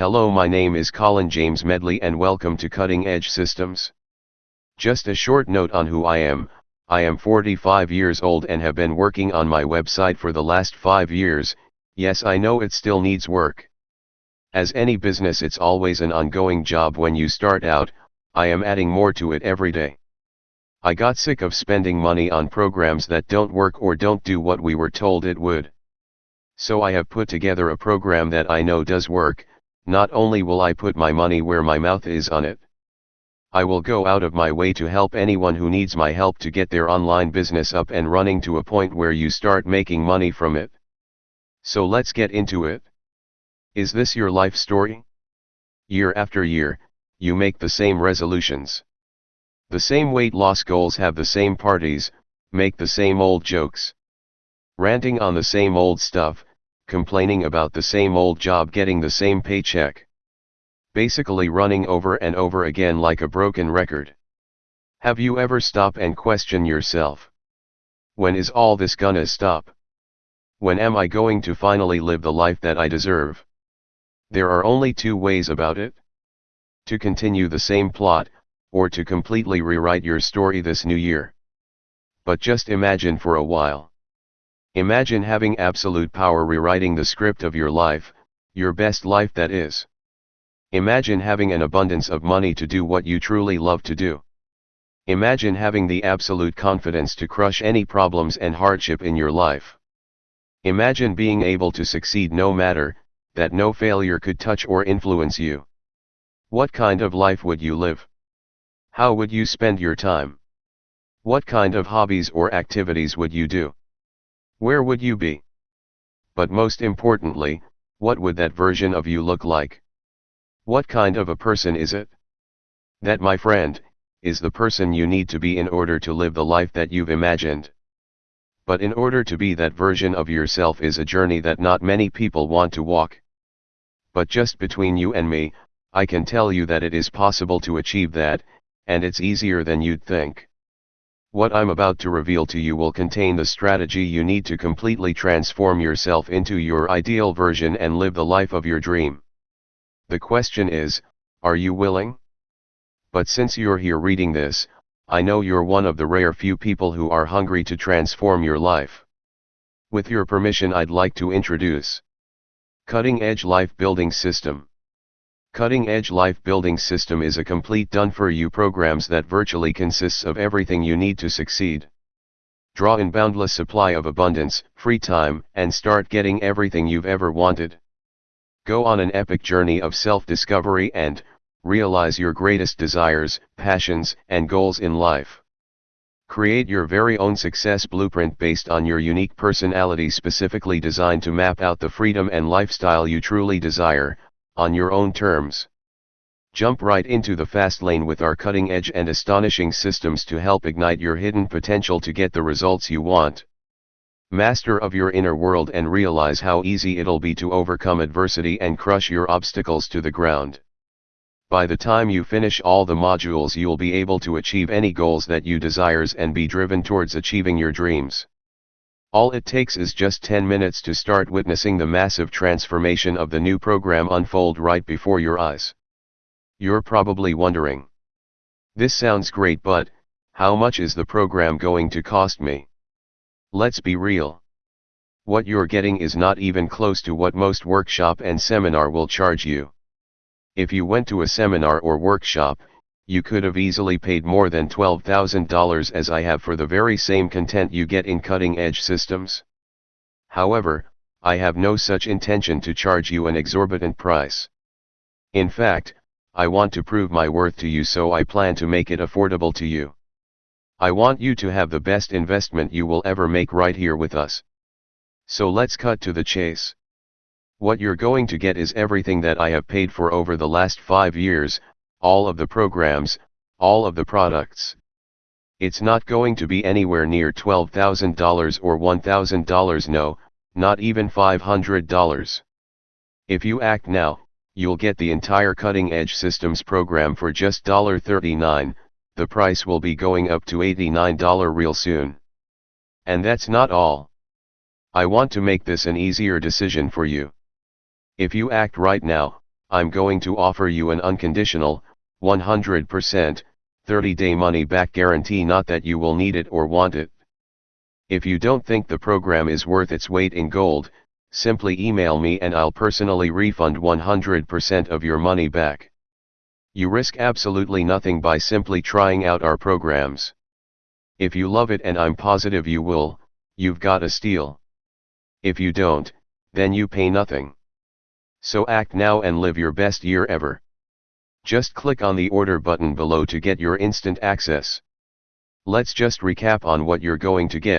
Hello my name is Colin James Medley and welcome to Cutting Edge Systems. Just a short note on who I am, I am 45 years old and have been working on my website for the last 5 years, yes I know it still needs work. As any business it's always an ongoing job when you start out, I am adding more to it every day. I got sick of spending money on programs that don't work or don't do what we were told it would. So I have put together a program that I know does work, not only will I put my money where my mouth is on it. I will go out of my way to help anyone who needs my help to get their online business up and running to a point where you start making money from it. So let's get into it. Is this your life story? Year after year, you make the same resolutions. The same weight loss goals have the same parties, make the same old jokes. Ranting on the same old stuff, complaining about the same old job getting the same paycheck. Basically running over and over again like a broken record. Have you ever stop and question yourself? When is all this gonna stop? When am I going to finally live the life that I deserve? There are only two ways about it. To continue the same plot, or to completely rewrite your story this new year. But just imagine for a while. Imagine having absolute power rewriting the script of your life, your best life that is. Imagine having an abundance of money to do what you truly love to do. Imagine having the absolute confidence to crush any problems and hardship in your life. Imagine being able to succeed no matter, that no failure could touch or influence you. What kind of life would you live? How would you spend your time? What kind of hobbies or activities would you do? Where would you be? But most importantly, what would that version of you look like? What kind of a person is it? That my friend, is the person you need to be in order to live the life that you've imagined. But in order to be that version of yourself is a journey that not many people want to walk. But just between you and me, I can tell you that it is possible to achieve that, and it's easier than you'd think. What I'm about to reveal to you will contain the strategy you need to completely transform yourself into your ideal version and live the life of your dream. The question is, are you willing? But since you're here reading this, I know you're one of the rare few people who are hungry to transform your life. With your permission I'd like to introduce Cutting Edge Life Building System. Cutting Edge Life Building System is a complete done-for-you programs that virtually consists of everything you need to succeed. Draw in boundless supply of abundance, free time, and start getting everything you've ever wanted. Go on an epic journey of self-discovery and, realize your greatest desires, passions, and goals in life. Create your very own success blueprint based on your unique personality specifically designed to map out the freedom and lifestyle you truly desire, on your own terms. Jump right into the fast lane with our cutting edge and astonishing systems to help ignite your hidden potential to get the results you want. Master of your inner world and realize how easy it'll be to overcome adversity and crush your obstacles to the ground. By the time you finish all the modules you'll be able to achieve any goals that you desires and be driven towards achieving your dreams. All it takes is just 10 minutes to start witnessing the massive transformation of the new program unfold right before your eyes. You're probably wondering. This sounds great but, how much is the program going to cost me? Let's be real. What you're getting is not even close to what most workshop and seminar will charge you. If you went to a seminar or workshop, you could have easily paid more than $12,000 as I have for the very same content you get in cutting edge systems. However, I have no such intention to charge you an exorbitant price. In fact, I want to prove my worth to you so I plan to make it affordable to you. I want you to have the best investment you will ever make right here with us. So let's cut to the chase. What you're going to get is everything that I have paid for over the last 5 years, all of the programs, all of the products. It's not going to be anywhere near $12,000 or $1,000 no, not even $500. If you act now, you'll get the entire cutting edge systems program for just $39, the price will be going up to $89 real soon. And that's not all. I want to make this an easier decision for you. If you act right now, I'm going to offer you an unconditional, 100%, 30 day money back guarantee not that you will need it or want it. If you don't think the program is worth its weight in gold, simply email me and I'll personally refund 100% of your money back. You risk absolutely nothing by simply trying out our programs. If you love it and I'm positive you will, you've got a steal. If you don't, then you pay nothing. So act now and live your best year ever. Just click on the order button below to get your instant access. Let's just recap on what you're going to get.